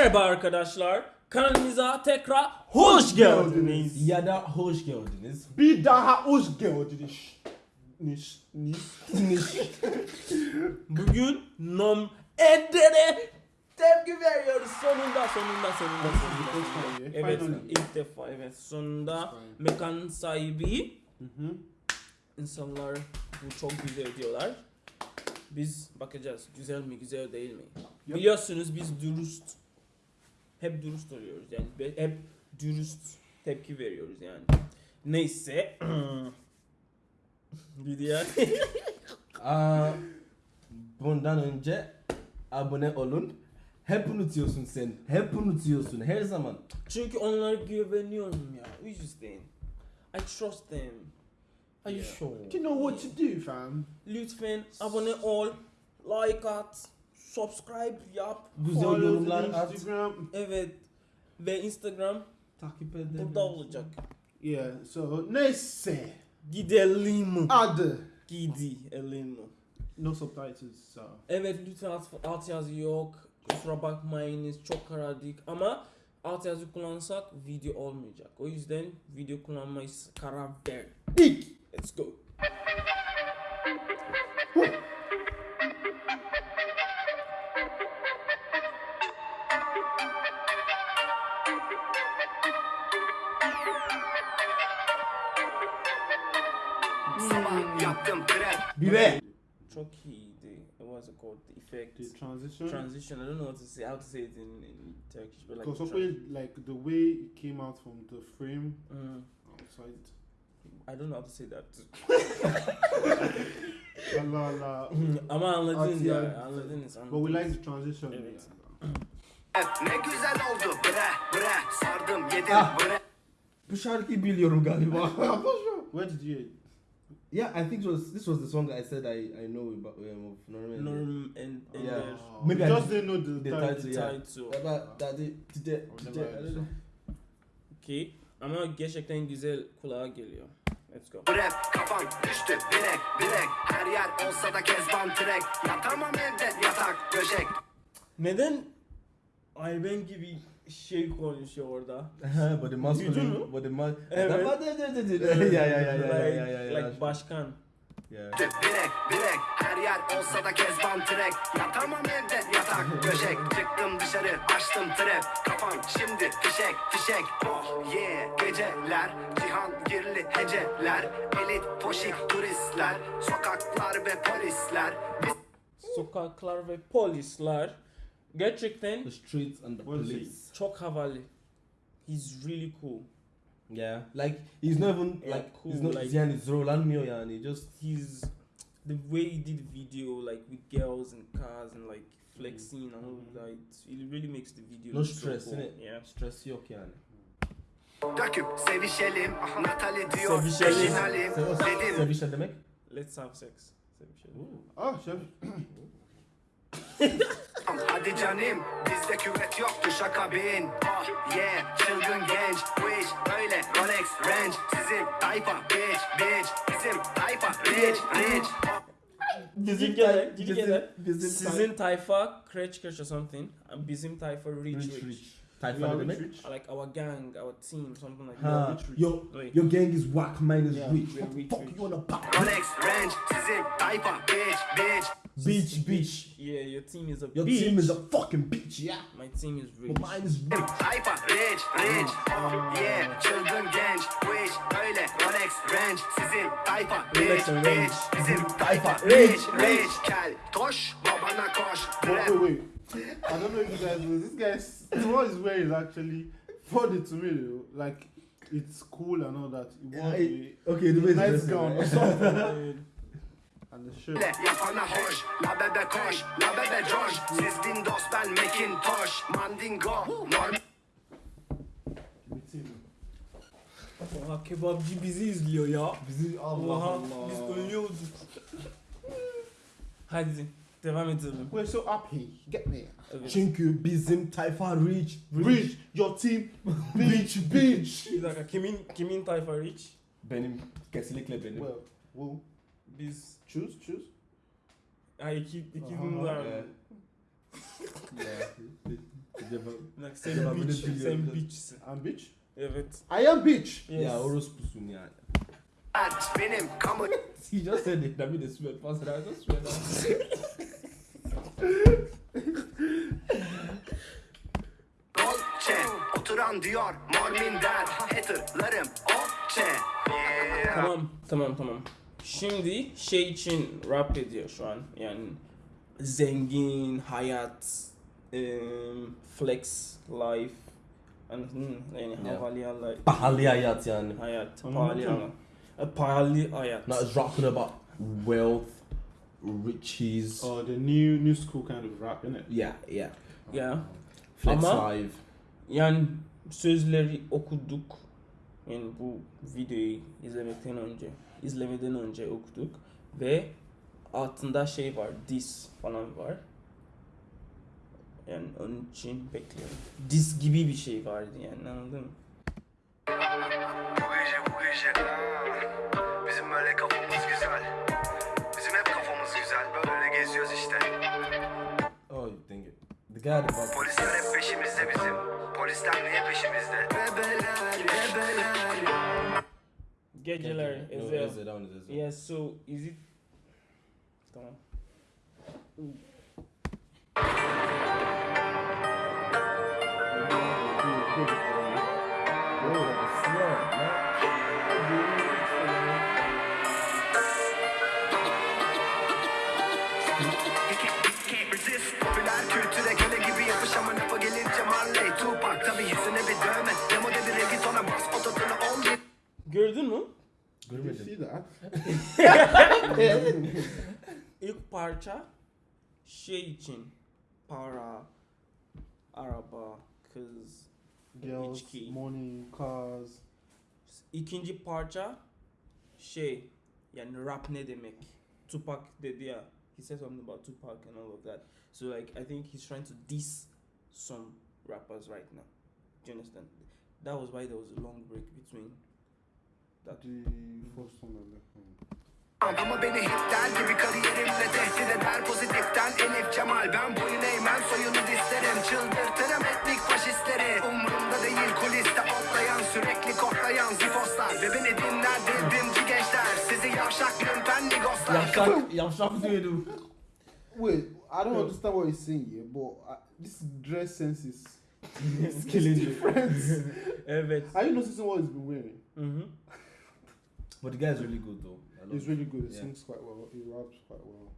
Merhaba arkadaşlar. Kanalımıza tekrar hoş geldiniz. Ya da hoş geldiniz. Bir daha hoş geldiniz. Niş, niş, niş. Bugün Nom Edder'e tepki veriyoruz. Sonunda, sonunda, sonunda, sonunda. Evet, ilk defa evet. Sonunda mekan sahibi Hı hı. insanlar bu çok güzel diyorlar. Biz bakacağız güzel mi güzel değil mi? Biliyorsunuz biz dürüst hep dürüst oluyoruz yani hep dürüst tepki veriyoruz yani. Neyse. Gidiyor. Aa, bundan önce abone olun. Hep unutuyorsun sen. Hep unutuyorsun her zaman. Çünkü onlara güveniyorum ya. O yüzden. I trust them. Are you Yeah. sure? Do you know what to do fam? Lütfen abone ol, like at, subscribe yap. Güzel Follow yorumlar at. Instagram. Evet. Ve Instagram Takip edin. burada olacak. Yeah, so neyse. Gidelim. Adı. Gidelim. No subtitles so. Evet lütfen alt, alt yazı yok. Kusura bakmayınız çok karadık ama alt yazı kullansak video olmayacak. O yüzden video kullanmayı karar verdik. Let's go. Sabah yaptım prep Bire. Çok iyiydi. What's it called? The effect. The transition. Transition. I don't know what to say. How to say it in, in Turkish, but like. Because tran- like the way it came out from the frame Mm, outside. I don't know how to say that. Allah Allah. Ama anladınız At ya. yani. Anladınız. But we like the transition. Evet. yeah. Ne güzel oldu bre bre Sardım yedim Ah. bre Bu şarkıyı biliyorum galiba. Where did you? yeah, I think it was this was the song I said I I know about um, of Norman. Norm and, and Yeah. their Maybe I just did- didn't know the, the title. title, yeah. title. About that day, today, today, I don't know. Okey. Ama gerçekten güzel kulağa geliyor. Let's go. Rap kafam düştü bilek bilek Her yer olsa da kezban trek Yatamam evde yatak döşek Neden Ayben gibi şey konuşuyor orada? the masculine, Duydun mu? but the mas. Evet. yeah, yeah, yeah, Like, yeah, yeah, yeah, like başkan. Yeah. Bilek bilek her yer olsa da kezban trek Yatamam evde yatak döşek Çıktım dışarı açtım trap Kafam şimdi fişek fişek Oh yeah geceler Cihan girli heceler Elit poşik turistler Sokaklar ve polisler Sokaklar ve polisler. Gerçekten The streets and the What is police. çok havalı. He's really cool. Yeah, like he's not even Yeah, like cool, he's not like- yani zorlanmıyor yani just He's the way he did video like with girls and cars and like flexing and all of that. It really makes the video no look so stress cool. innit? Yeah. Stress yok yani. döküp sevişelim Natali diyor Sevişelim. peşinalim Se- o- Dedim Sevişe demek? Let's have sex. Sevişelim. Oh, chef. Hadi canım bizde küvet yoktu şaka bin. Oh yeah çılgın genç Bu iş böyle. Rolex Range Sizin tayfa bitch bitch. Bizim tayfa rich rich. Bizim gene, bizim- bizim Sizin tayfa Crash Crash or something. Bizim tayfa Rich rich. Rich. Rich. We Tayfa are ne rich, demek? rich. Like our gang, our team, something like Ha, that. Rich Rich. your Wait. your gang is whack, mine is Yeah, rich. we are What the rich, fuck rich. you wanna pop? Rolex Range Sizin tayfa bitch bitch Beach, beach. Yeah, your team is a Your bitch. team is a fucking bitch, yeah. My team is But rich. mine is rich. Tayfa rich rich Oh yeah çılgın genç Bu iş böyle Rolex Range Sizin tayfa Rolex bitch and bitch Range. Bizim tayfa Rich, rich rich Kel toş babana koş Wait, Rap wait, wait. I don't know if you guys know. This guy's what he's wearing is actually funny to me. Though. Like it's cool and all that. It Yeah, wants it- a okay, the way it's nice dressed, gown or something. and the shirt. Le yapana hoş La bebe koş La bebe coş Siz Windows ben Macintosh Mandingo Norm Oha ah, kebapçı bizi izliyor ya. Bizi Allah Oha Allah. biz ölüyorduk. Hadi devam edelim. We're so happy. Get me. Evet. Çünkü bizim tayfa rich. Rich, your team, bitch, bitch. Bir dakika kimin kimin tayfa rich? Benim kesinlikle benim. Well, well, Biz choose, choose. ha iki iki Aha, bunlar. yeah. yeah. Bak sen bitch, sen bitchsin. I'm bitch. Evet. I am bitch. Yes. Ya orospusun yani. Benim kamu He just said it. Let me just sweat fast. I just sweat. Dolce Oturan diyor mor minder Haterlarım okçe Yeah Tamam, tamam, tamam. Şimdi şey için rap ediyor şu an. Yani zengin, hayat, em, flex, life. Anladın mı? Yani Yeah. havalı hayat. Pahalı hayat yani. Hayat, pahalı hayat. Pahalı hayat. Not it's talking about wealth, riches. Oh, the new new school kind of rap, innit? Yeah, yeah. Ya. Flex Ama- life. Yani sözleri okuduk. Yani bu videoyu izlemekten önce, izlemeden önce okuduk ve altında şey var, diss falan var. Yani onun için bekliyorum. Diss gibi bir şey vardı yani anladın mı? Bu gece bu gece it? The guy at the back. Polisler hep peşimizde bizim Polisler niye peşimizde Bebeler bebeler Geceler, No, Ezel. Ezel, that one is Ezel. Yeah, so is it... Tamam. Gördün mü? That? İlk parça şey için para, araba, kız. Girls, İçki. money, cars. İkinci parça şey yani rap ne demek? Tupac dedi ya. He said something about Tupac and all of that. So like I think he's trying to diss some rappers right now. Do you understand? That was why there was a long break between of that. Ama beni hit der gibi kariyerimle tehdit eder pozitiften Elif Cemal ben boyun eğmem soyunu dislerim Çıldırtırım etnik faşistleri Umurumda değil kuliste otlayan sürekli koklayan zifoslar Ve beni dinler devrimci gençler Sizi yavşak lümpen ligoslar Yavşak, yavşak diyorum. Wait, I don't understand what he's saying here, but uh, this dress sense is It's killing you. evet. Are you noticing what he's been wearing? Mhm. But the guy is really good though. I love He's really good. He Yeah. sings quite well. He raps quite well.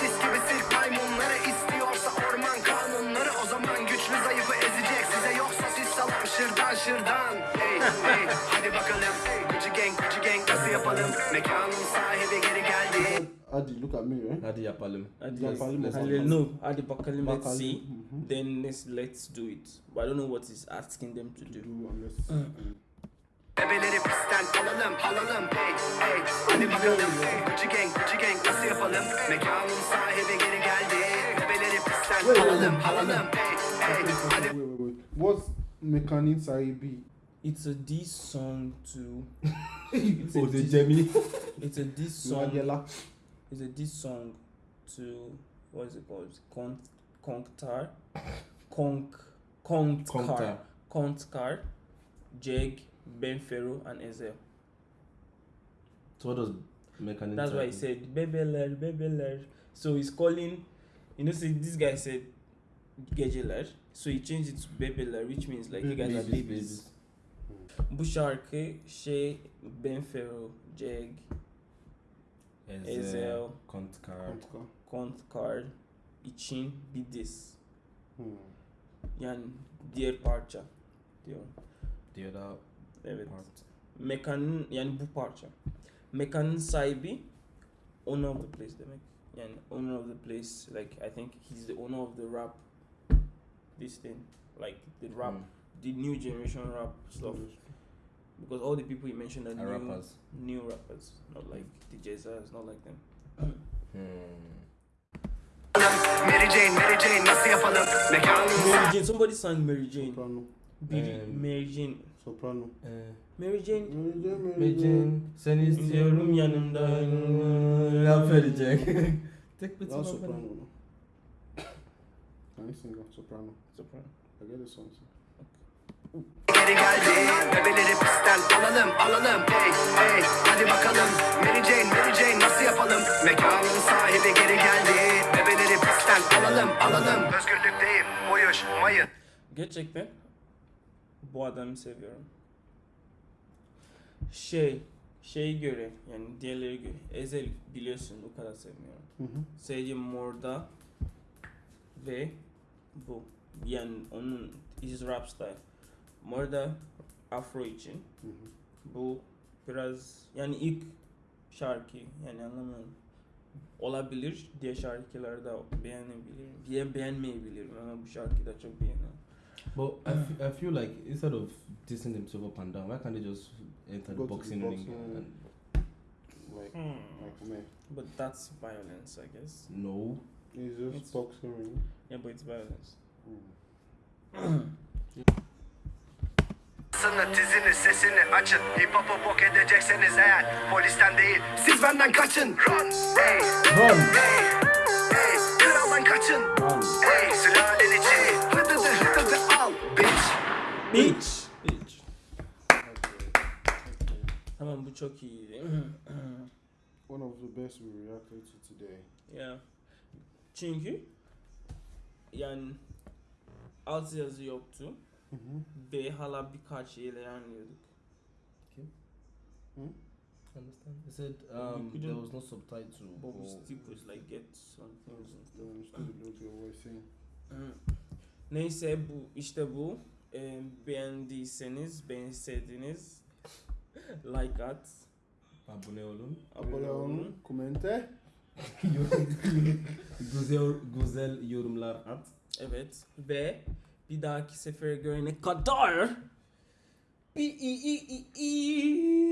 Tis gibi sirk maymunları istiyorsa orman kanunları O zaman güçlü zayıfı ezecek size yoksa siz salam şırdan şırdan Hey hey hadi bakalım hey, Gucci gang Gucci gang nasıl yapalım Mekanın sahibi geri geldi Adi, look at me, right? Hadi yapalım. Hadi, Yapalım, hadi, yapalım. no, hadi bakalım, let's see. Mhm. Then let's let's do it. But I don't know what he's asking them to To do. do unless. Bebeleri pistten alalım alalım hey hey Hadi bakalım hey, Gucci gang Gucci gang nasıl yapalım Mekanın sahibi geri geldi Bebeleri pistten Wait, wait, alalım wait. alalım hey hey Wait, wait, wait, wait. What's Mekanin Saibi? It's a diss song to. Oh, a the diss- Jemmy. It's a diss song. Nagela. It's a diss song to what is it called? Con Konktar, Konk Kontkar, Konktar. Kontkar, Jeg, Benfero, and Ezel. So what does mechanic? That's why he said bebeler, bebeler. So he's calling, you know, see this guy said geceler. So he changed it to bebeler, which means like you guys are Babies, babies. Bu şarkı şey Benfero, Jeg, Ezel. Ezel, Kontkar. Kontka. Kontkar için bir diss. Hmm. Yani diğer parça diyorum. Other Evet. part. Mekanın yani bu parça. Mekanın Saibi, owner of the place demek. Yani owner of the place like I think he's the owner of the rap this thing like the rap Hmm. the new generation rap stuff because all the people you mentioned are Are new rappers. new rappers not like the Jezza's not like them. Hmm. Mary Jane Mary Jane nasıl Mary Jane somebody sang Mary Jane. Soprano. Biri Um, Mary Jane. Soprano. Eh, Mary Jane Mary Jane, Mary Jane. Mecin, seni istiyorum yanımda. Laf verecek. Tek bir tane soprano. sing of soprano? Soprano. I get the song too. Geri geldi Bebeleri pistten alalım alalım Hey hey hadi bakalım Mary Jane Mary Jane nasıl yapalım Mekanın sahibi geri geldi Bebeleri pistten alalım alalım Özgürlükteyim uyuş mayın Gerçekten bu adamı seviyorum. Şey, şey göre yani diğerleri göre Ezel biliyorsun o kadar sevmiyorum. Hı hı. Sadece Morda ve bu. Yani onun his rap style. Morda Afro için. Hı hı. Bu biraz yani ilk şarkı yani anlamıyorum. Olabilir diğer şarkıları da beğenebilirim. Diye beğenmeyebilirim ama bu şarkıyı da çok beğeniyorum. But I, f- I feel like instead of dissing themselves up and down, why can't they just enter Go to the boxing ring boxing and Like, Hmm. like me. But that's violence, I guess. no? It's just It's- boxing ring. Yeah, but it's violence. Mm. Sını dizini sesini açın Hip hop'u bok edecekseniz eğer Polisten değil siz benden kaçın Run hey Run! hey hey Kraldan kaçın Run! Hey sülalenin içi Hıdıdı hıdıdı al Bitch! Bitch. Tamam bu çok iyiydi. One of the best we reacted to today. yeah. Çünkü yani alt yazı yoktu Hı hı. ve hala birkaç şeyle anlıyorduk. Understand? They said um, couldn't- there was no subtitle. But we still could like get some things and stuff. Hı. Neyse bu işte bu. Ee, beğendiyseniz, beğenseydiniz like at. Abone olun. Abone olun, komente. güzel, güzel yorumlar at. Evet ve bir dahaki sefere görene kadar bir i i i i